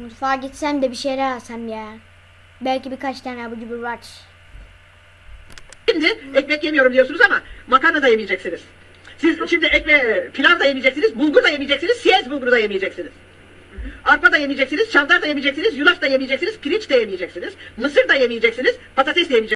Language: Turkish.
Mutfağa gitsem de bir şeyler alsam ya. Belki birkaç tane abur cubur var. Şimdi ekmek yemiyorum diyorsunuz ama makarna da yemeyeceksiniz. Siz şimdi ekme, pilav da yemeyeceksiniz, bulgur da yemeyeceksiniz, siyez bulguru da yemeyeceksiniz. Arpa da yemeyeceksiniz, çavdar da yemeyeceksiniz, yulaf da yemeyeceksiniz, pirinç de yemeyeceksiniz, mısır da yemeyeceksiniz, patates de yemeyeceksiniz.